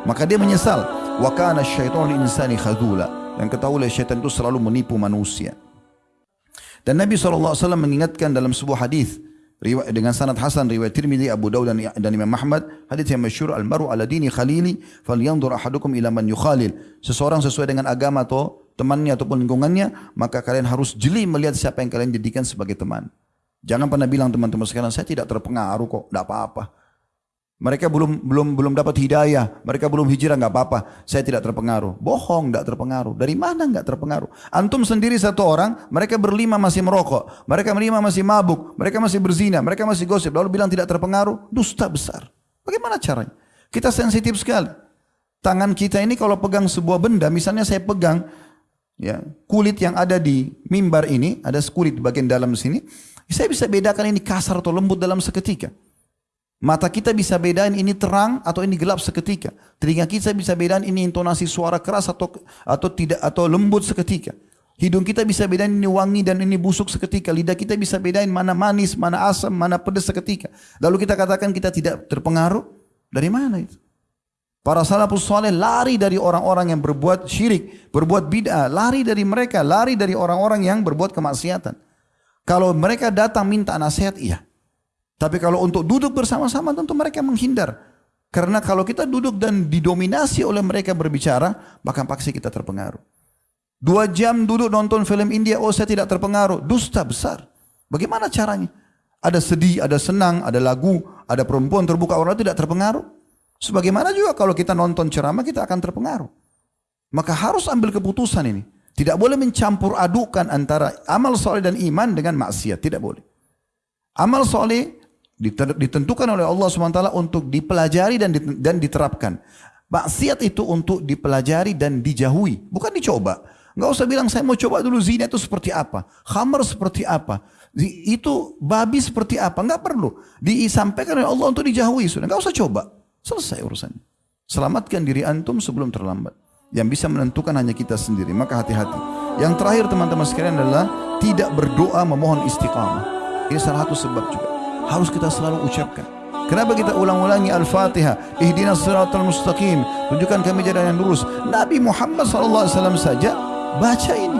Maka dia menyesal. Wa kana syaitan insani khadula. Dan ketahuilah syaitan itu selalu menipu manusia. Dan Nabi SAW mengingatkan dalam sebuah hadis dengan sanad Hasan riwayat Tirmidzi, Abu Dawud dan, dan Imam Ahmad, hadis yang masyhur al-maru ala dini khalili falyanzur ahadukum ila man yukhalil. Seseorang sesuai dengan agama atau temannya ataupun lingkungannya, maka kalian harus jeli melihat siapa yang kalian jadikan sebagai teman. Jangan pernah bilang teman-teman sekarang saya tidak terpengaruh kok, tidak apa-apa. Mereka belum belum belum dapat hidayah, mereka belum hijrah nggak apa-apa. Saya tidak terpengaruh. Bohong, nggak terpengaruh. Dari mana nggak terpengaruh? Antum sendiri satu orang, mereka berlima masih merokok, mereka berlima masih mabuk, mereka masih berzina, mereka masih gosip, lalu bilang tidak terpengaruh, dusta besar. Bagaimana caranya? Kita sensitif sekali. Tangan kita ini kalau pegang sebuah benda, misalnya saya pegang ya kulit yang ada di mimbar ini, ada kulit bagian dalam sini, saya bisa bedakan ini kasar atau lembut dalam seketika. Mata kita bisa bedain ini terang atau ini gelap seketika. Telinga kita bisa bedain ini intonasi suara keras atau atau tidak atau lembut seketika. Hidung kita bisa bedain ini wangi dan ini busuk seketika. Lidah kita bisa bedain mana manis, mana asam, mana pedas seketika. Lalu kita katakan kita tidak terpengaruh. Dari mana itu? Para salafus soleh lari dari orang-orang yang berbuat syirik, berbuat bid'ah, lari dari mereka, lari dari orang-orang yang berbuat kemaksiatan. Kalau mereka datang minta nasihat, iya. Tapi kalau untuk duduk bersama-sama tentu mereka menghindar. Karena kalau kita duduk dan didominasi oleh mereka berbicara, maka pasti kita terpengaruh. Dua jam duduk nonton film India, oh saya tidak terpengaruh. Dusta besar. Bagaimana caranya? Ada sedih, ada senang, ada lagu, ada perempuan terbuka orang tidak terpengaruh. Sebagaimana juga kalau kita nonton ceramah kita akan terpengaruh. Maka harus ambil keputusan ini. Tidak boleh mencampur adukan antara amal soleh dan iman dengan maksiat. Tidak boleh. Amal soleh ditentukan oleh Allah SWT untuk dipelajari dan diterapkan. Maksiat itu untuk dipelajari dan dijauhi. Bukan dicoba. Enggak usah bilang saya mau coba dulu zina itu seperti apa. Khamar seperti apa. Itu babi seperti apa. Enggak perlu. Disampaikan oleh Allah untuk dijauhi. Sudah enggak usah coba. Selesai urusannya. Selamatkan diri antum sebelum terlambat. Yang bisa menentukan hanya kita sendiri. Maka hati-hati. Yang terakhir teman-teman sekalian adalah tidak berdoa memohon istiqamah. Ini salah satu sebab juga. Harus kita selalu ucapkan. Kenapa kita ulang-ulangi Al-Fatihah? Ihdinas siratal mustaqim. Tunjukkan kami jalan yang lurus. Nabi Muhammad SAW saja baca ini.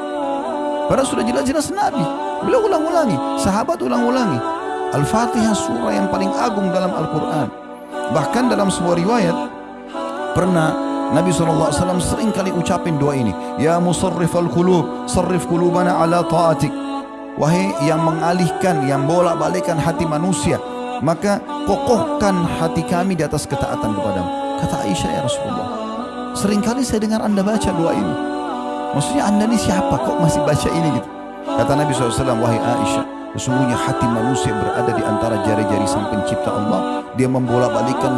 Padahal sudah jelas-jelas Nabi. Beliau ulang-ulangi. Sahabat ulang-ulangi. Al-Fatihah surah yang paling agung dalam Al-Quran. Bahkan dalam sebuah riwayat, pernah Nabi SAW sering kali ucapin doa ini. Ya musarrif al-qulub, sarrif qulubana ala ta'atik. Wahai yang mengalihkan, yang bolak-balikan hati manusia. Maka kokohkan hati kami di atas ketaatan kepadamu. Kata Aisyah ya Rasulullah. Seringkali saya dengar anda baca doa ini. Maksudnya anda ni siapa kok masih baca ini gitu? Kata Nabi SAW, wahai Aisyah, sesungguhnya hati manusia berada di antara jari-jari sang pencipta Allah. Dia membolak-balikan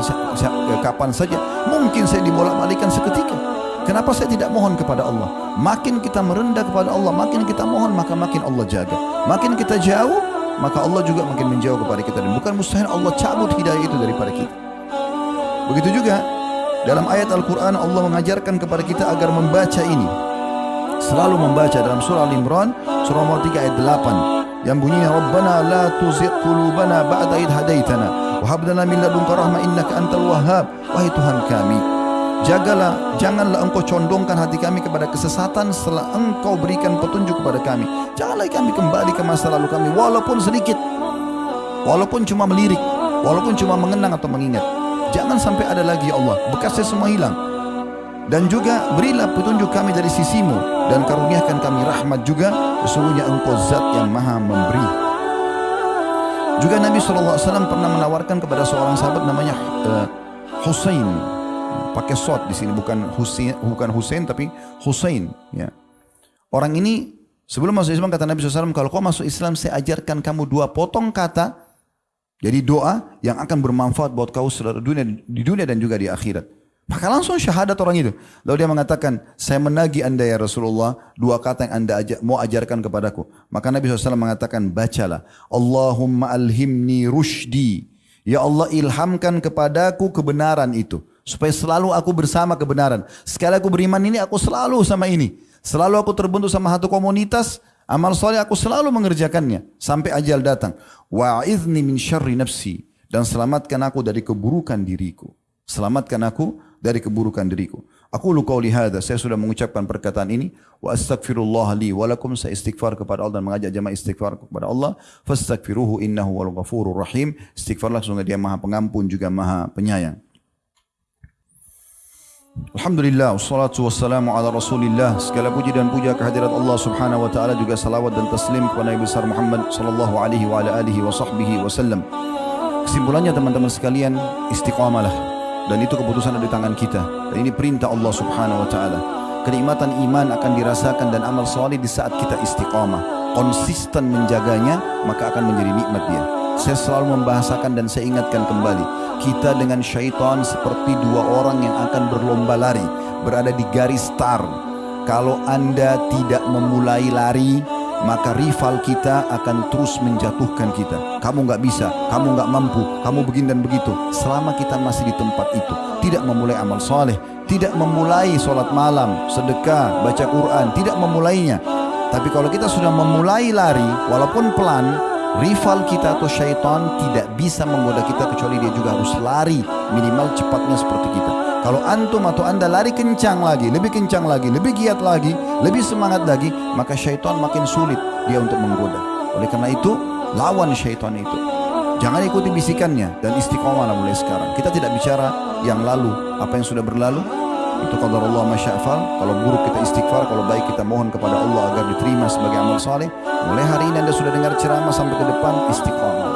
kapan saja. Mungkin saya dibolak-balikan seketika. Kenapa saya tidak mohon kepada Allah? Makin kita merendah kepada Allah, makin kita mohon, maka makin Allah jaga. Makin kita jauh, maka Allah juga makin menjauh kepada kita. Dan bukan mustahil Allah cabut hidayah itu daripada kita. Begitu juga, dalam ayat Al-Quran Allah mengajarkan kepada kita agar membaca ini selalu membaca dalam surah Al-Imran surah nomor 3 ayat 8 yang bunyinya Rabbana la tuzigh qulubana ba'da id hadaitana wa hab lana min ladunka rahmah innaka antal wahhab wahai Tuhan kami jagalah janganlah engkau condongkan hati kami kepada kesesatan setelah engkau berikan petunjuk kepada kami. Janganlah kami kembali ke masa lalu kami walaupun sedikit walaupun cuma melirik walaupun cuma mengenang atau mengingat. Jangan sampai ada lagi ya Allah bekasnya semua hilang. Dan juga berilah petunjuk kami dari sisimu dan karuniakan kami rahmat juga. Sesungguhnya engkau zat yang maha memberi. Juga Nabi SAW pernah menawarkan kepada seorang sahabat namanya uh, Hussein pakai sod di sini bukan Hussein bukan Hussein tapi Hussein ya orang ini sebelum masuk Islam kata Nabi SAW kalau kau masuk Islam saya ajarkan kamu dua potong kata jadi doa yang akan bermanfaat buat kau seluruh dunia di dunia dan juga di akhirat maka langsung syahadat orang itu. Lalu dia mengatakan, saya menagi anda ya Rasulullah, dua kata yang anda ajar, mau ajarkan kepadaku. Maka Nabi SAW mengatakan, bacalah. Allahumma alhimni rushdi. Ya Allah ilhamkan kepadaku kebenaran itu. Supaya selalu aku bersama kebenaran. Sekali aku beriman ini, aku selalu sama ini. Selalu aku terbentuk sama satu komunitas, amal soleh aku selalu mengerjakannya. Sampai ajal datang. Wa'idhni min syarri nafsi. Dan selamatkan aku dari keburukan diriku. Selamatkan aku dari keburukan diriku. Aku lu qauli hadza, saya sudah mengucapkan perkataan ini wa astaghfirullah li wa lakum saya istighfar kepada Allah dan mengajak jemaah istighfar kepada Allah. Fastaghfiruhu innahu wal ghafurur rahim. Istighfarlah sungguh dia Maha Pengampun juga Maha Penyayang. Alhamdulillah, wassalatu wassalamu ala rasulillah. Segala puji dan puja kehadirat Allah subhanahu wa ta'ala Juga salawat dan taslim kepada Nabi besar Muhammad Sallallahu alaihi wa ala alihi wa sahbihi wa sallam Kesimpulannya teman-teman sekalian Istiqamalah. Dan itu keputusan ada di tangan kita. Dan ini perintah Allah subhanahu wa ta'ala. Kenikmatan iman akan dirasakan dan amal soleh di saat kita istiqamah. Konsisten menjaganya maka akan menjadi nikmat dia Saya selalu membahasakan dan saya ingatkan kembali. Kita dengan syaitan seperti dua orang yang akan berlomba lari. Berada di garis start. Kalau anda tidak memulai lari, maka rival kita akan terus menjatuhkan kita. Kamu nggak bisa, kamu nggak mampu, kamu begini dan begitu. Selama kita masih di tempat itu, tidak memulai amal soleh, tidak memulai solat malam, sedekah, baca Quran, tidak memulainya. Tapi kalau kita sudah memulai lari, walaupun pelan, rival kita atau syaitan tidak bisa menggoda kita kecuali dia juga harus lari minimal cepatnya seperti kita. Kalau antum atau anda lari kencang lagi lebih kencang lagi lebih giat lagi lebih semangat lagi maka syaitan makin sulit dia untuk menggoda. Oleh karena itu lawan syaitan itu. Jangan ikuti bisikannya dan istiqomah mulai sekarang. Kita tidak bicara yang lalu apa yang sudah berlalu itu qadar Allah masya'fal. Kalau buruk kita istighfar kalau baik kita mohon kepada Allah agar diterima sebagai amal saleh. Mulai hari ini anda sudah dengar ceramah sampai ke depan istiqamah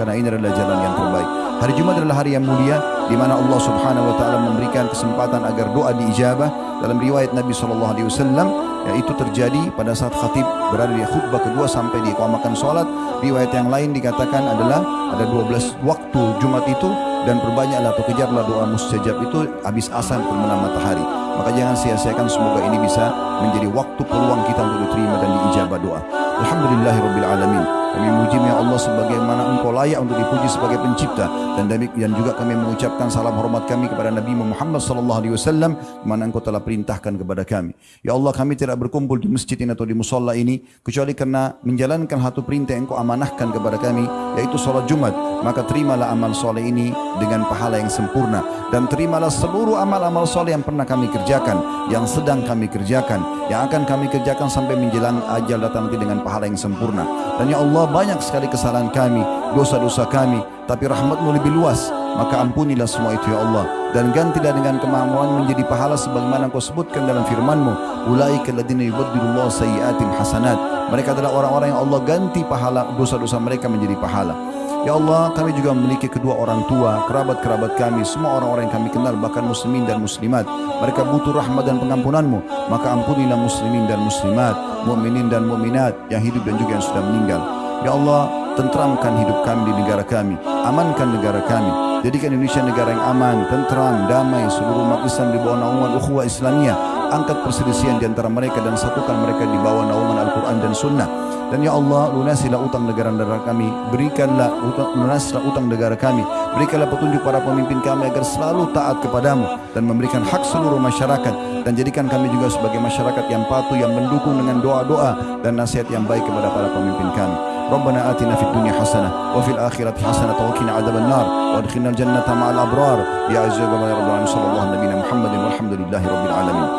karena ini adalah jalan yang terbaik. Hari Jumat adalah hari yang mulia di mana Allah Subhanahu wa taala memberikan kesempatan agar doa diijabah. Dalam riwayat Nabi sallallahu alaihi wasallam yaitu terjadi pada saat khatib berada di khutbah kedua sampai di iqamahkan salat. Riwayat yang lain dikatakan adalah ada 12 waktu Jumat itu dan perbanyaklah atau kejarlah doa mustajab itu habis asar terbenam matahari. Maka jangan sia-siakan semoga ini bisa menjadi waktu peluang kita untuk diterima dan diijabah doa. Alhamdulillahirabbil alamin. Kami memuji ya Allah sebagaimana engkau layak untuk dipuji sebagai pencipta dan dan juga kami mengucapkan salam hormat kami kepada Nabi Muhammad sallallahu alaihi wasallam mana engkau telah perintahkan kepada kami. Ya Allah kami tidak berkumpul di masjid ini atau di musalla ini kecuali karena menjalankan satu perintah yang engkau amanahkan kepada kami yaitu salat Jumat. Maka terimalah amal soleh ini dengan pahala yang sempurna dan terimalah seluruh amal-amal soleh yang pernah kami kerjakan, yang sedang kami kerjakan, yang akan kami kerjakan sampai menjelang ajal datang nanti dengan pahala yang sempurna. Dan ya Allah banyak sekali kesalahan kami, dosa-dosa kami, tapi rahmatmu lebih luas. Maka ampunilah semua itu ya Allah dan gantilah dengan kemampuan menjadi pahala sebagaimana kau sebutkan dalam firman-Mu ulaika alladziina yubaddilullahu sayyi'atihim hasanat mereka adalah orang-orang yang Allah ganti pahala dosa-dosa mereka menjadi pahala Ya Allah, kami juga memiliki kedua orang tua, kerabat-kerabat kami, semua orang-orang yang kami kenal, bahkan muslimin dan muslimat. Mereka butuh rahmat dan pengampunanmu. Maka ampunilah muslimin dan muslimat, mu'minin dan mu'minat yang hidup dan juga yang sudah meninggal. Ya Allah, tentramkan hidup kami di negara kami. Amankan negara kami. Jadikan Indonesia negara yang aman, tentram, damai, seluruh umat Islam di bawah naungan ukhuwah Islamiyah. Angkat perselisihan di antara mereka dan satukan mereka di bawah naungan Al-Quran dan Sunnah. Dan ya Allah lunasilah utang negara-negara kami Berikanlah utang, lunasilah utang negara kami Berikanlah petunjuk para pemimpin kami agar selalu taat kepadamu Dan memberikan hak seluruh masyarakat Dan jadikan kami juga sebagai masyarakat yang patuh Yang mendukung dengan doa-doa dan nasihat yang baik kepada para pemimpin kami ربنا آتنا في الدنيا حسنة وفي الآخرة حسنة وقنا عذاب النار وادخلنا الجنة مع الأبرار يا عز وجل يا رب العالمين صلى الله على نبينا محمد والحمد لله رب العالمين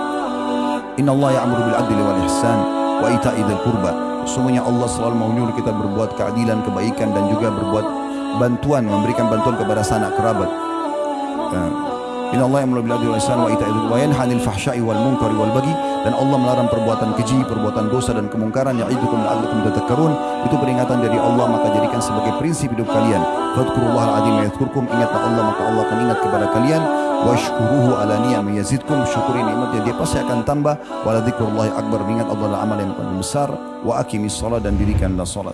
إن الله يأمر بالعدل والإحسان وإيتاء ذي القربى Sesungguhnya Allah selalu menyuruh kita berbuat keadilan, kebaikan dan juga berbuat bantuan, memberikan bantuan kepada sanak kerabat. Ya. Inna Allah yang wal ihsan wa ita'i wa yanha 'anil fahsya'i wal munkari wal baghi dan Allah melarang perbuatan keji, perbuatan dosa dan kemungkaran yang ya'idukum la'allakum tadhakkarun. Itu peringatan dari Allah maka jadikan sebagai prinsip hidup kalian. Fadhkurullaha al-'azim yadhkurkum ingatlah Allah maka Allah akan ingat kepada kalian washkuruhu ala ni'am yazidkum syukuri nikmatnya dia pasti akan tambah wala dzikrullahi akbar ingat Allah adalah amal yang paling besar wa aqimis salat dan dirikanlah salat